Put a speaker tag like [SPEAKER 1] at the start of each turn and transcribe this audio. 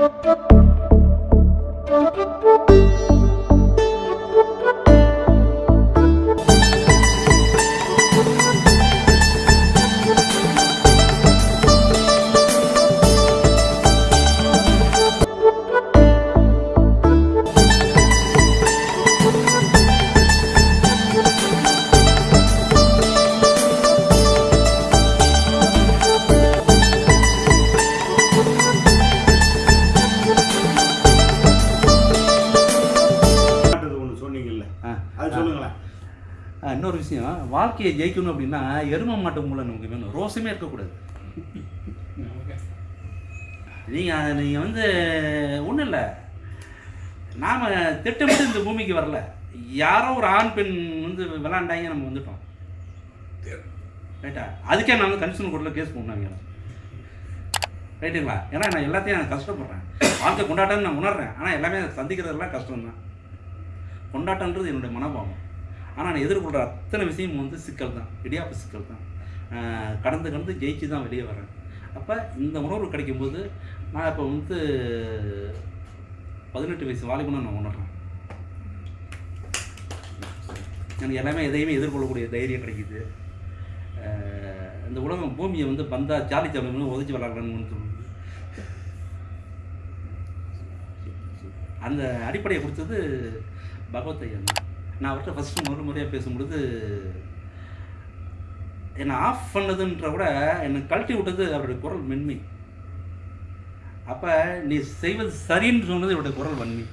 [SPEAKER 1] Thank you.
[SPEAKER 2] ஆ.
[SPEAKER 1] அது சொல்லுங்களேன்.
[SPEAKER 2] இன்னொரு விஷயம். வாழ்க்கையை ஜெயிக்கணும் அப்படின்னா எரும மாட்டு மூலம் நமக்கு வேணும். ரோசமே இருக்கக்கூடாது. நீங்கள் நீங்கள் வந்து ஒன்றும் இல்லை. நாம் திட்டமிட்டு இந்த பூமிக்கு வரல. யாரோ ஒரு ஆண் பெண் வந்து விளாண்டாங்க நம்ம வந்துட்டோம். ரைட்டா அதுக்கே நான் வந்து கன்சூமர் கோர்ட்டில் கேஸ் போடணும் ரைட்டுங்களா ஏன்னா நான் எல்லாத்தையும் நான் கஷ்டப்படுறேன். வாழ்க்கை கொண்டாட்டம்னு நான் உணர்றேன். ஆனால் எல்லாமே சந்திக்கிறதெல்லாம் கஷ்டம்தான். கொண்டாட்டன்றது என்னுடைய மனபாவம் ஆனால் நான் எதிர்கொள்கிற அத்தனை விஷயமும் வந்து சிக்கல் தான். இடியாப்பு சிக்கல் தான். கடந்து கடந்து ஜெயிச்சு தான் வெளியே வரேன் அப்போ இந்த உணர்வு கிடைக்கும்போது நான் இப்போ வந்து பதினெட்டு வயசு வாலிபனை நான் உணர்றேன். எனக்கு எல்லாமே எதையுமே எதிர்கொள்ளக்கூடிய தைரியம் கிடைக்குது. இந்த உலகம் பூமியை வந்து பந்தா ஜாலி சாப்பிடணும் உதச்சி விளாட்றாங்கன்னு சொல்லுது. அந்த அடிப்படையை கொடுத்தது பகவத் ஐயா நான் அவர்கிட்ட ஃபஸ்ட்டு முதல் முறையாக பேசும்பொழுது என்னை ஆஃப் பண்ணதுன்ற விட என்னை கழட்டி விட்டது அவருடைய குரல் மென்மை. அப்போ நீ செய்வது சரின்னு சொன்னது இவருடைய குரல் வன்மை.